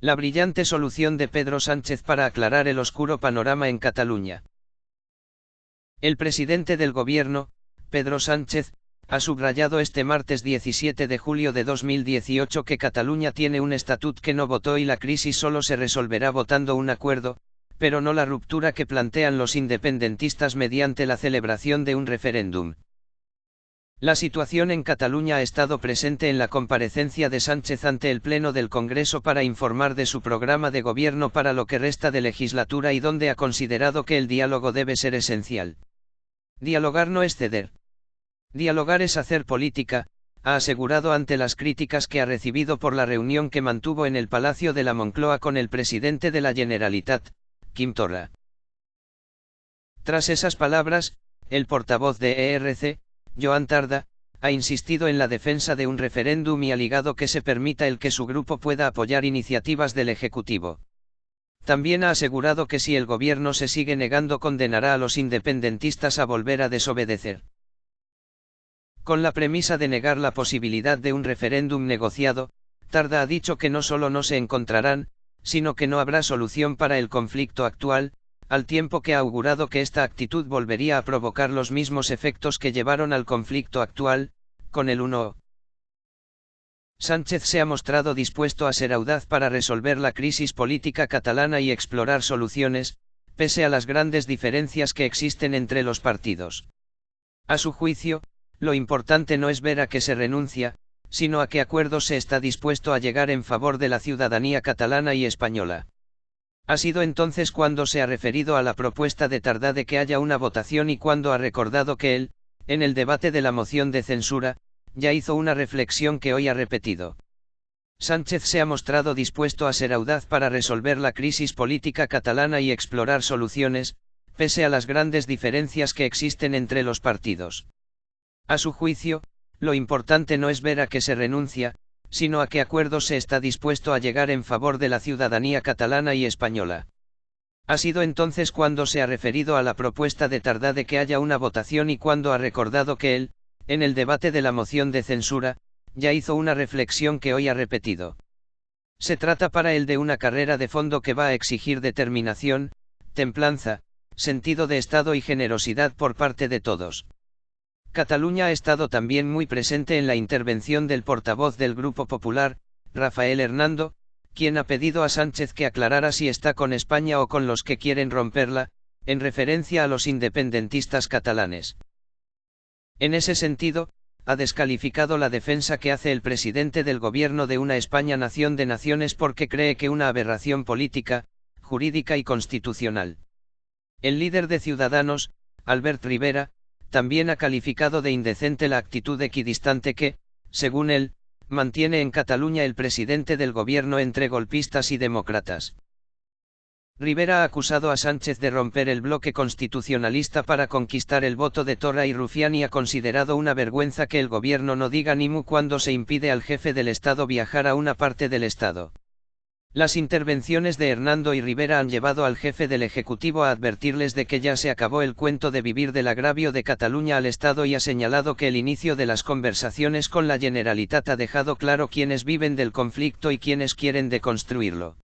La brillante solución de Pedro Sánchez para aclarar el oscuro panorama en Cataluña. El presidente del gobierno, Pedro Sánchez, ha subrayado este martes 17 de julio de 2018 que Cataluña tiene un estatut que no votó y la crisis solo se resolverá votando un acuerdo, pero no la ruptura que plantean los independentistas mediante la celebración de un referéndum. La situación en Cataluña ha estado presente en la comparecencia de Sánchez ante el Pleno del Congreso para informar de su programa de gobierno para lo que resta de legislatura y donde ha considerado que el diálogo debe ser esencial. Dialogar no es ceder. Dialogar es hacer política, ha asegurado ante las críticas que ha recibido por la reunión que mantuvo en el Palacio de la Moncloa con el presidente de la Generalitat, Kim Torra. Tras esas palabras, el portavoz de ERC, Joan Tarda, ha insistido en la defensa de un referéndum y ha ligado que se permita el que su grupo pueda apoyar iniciativas del Ejecutivo. También ha asegurado que si el gobierno se sigue negando condenará a los independentistas a volver a desobedecer. Con la premisa de negar la posibilidad de un referéndum negociado, Tarda ha dicho que no solo no se encontrarán, sino que no habrá solución para el conflicto actual, al tiempo que ha augurado que esta actitud volvería a provocar los mismos efectos que llevaron al conflicto actual, con el 1. Sánchez se ha mostrado dispuesto a ser audaz para resolver la crisis política catalana y explorar soluciones, pese a las grandes diferencias que existen entre los partidos. A su juicio, lo importante no es ver a qué se renuncia, sino a qué acuerdos se está dispuesto a llegar en favor de la ciudadanía catalana y española. Ha sido entonces cuando se ha referido a la propuesta de Tardá de que haya una votación y cuando ha recordado que él, en el debate de la moción de censura, ya hizo una reflexión que hoy ha repetido. Sánchez se ha mostrado dispuesto a ser audaz para resolver la crisis política catalana y explorar soluciones, pese a las grandes diferencias que existen entre los partidos. A su juicio, lo importante no es ver a qué se renuncia, sino a qué acuerdos se está dispuesto a llegar en favor de la ciudadanía catalana y española. Ha sido entonces cuando se ha referido a la propuesta de Tardá de que haya una votación y cuando ha recordado que él, en el debate de la moción de censura, ya hizo una reflexión que hoy ha repetido. Se trata para él de una carrera de fondo que va a exigir determinación, templanza, sentido de Estado y generosidad por parte de todos. Cataluña ha estado también muy presente en la intervención del portavoz del Grupo Popular, Rafael Hernando, quien ha pedido a Sánchez que aclarara si está con España o con los que quieren romperla, en referencia a los independentistas catalanes. En ese sentido, ha descalificado la defensa que hace el presidente del gobierno de una España nación de naciones porque cree que una aberración política, jurídica y constitucional. El líder de Ciudadanos, Albert Rivera, también ha calificado de indecente la actitud equidistante que, según él, mantiene en Cataluña el presidente del gobierno entre golpistas y demócratas. Rivera ha acusado a Sánchez de romper el bloque constitucionalista para conquistar el voto de Torra y Rufián y ha considerado una vergüenza que el gobierno no diga ni mu cuando se impide al jefe del Estado viajar a una parte del Estado. Las intervenciones de Hernando y Rivera han llevado al jefe del Ejecutivo a advertirles de que ya se acabó el cuento de vivir del agravio de Cataluña al Estado y ha señalado que el inicio de las conversaciones con la Generalitat ha dejado claro quiénes viven del conflicto y quiénes quieren deconstruirlo.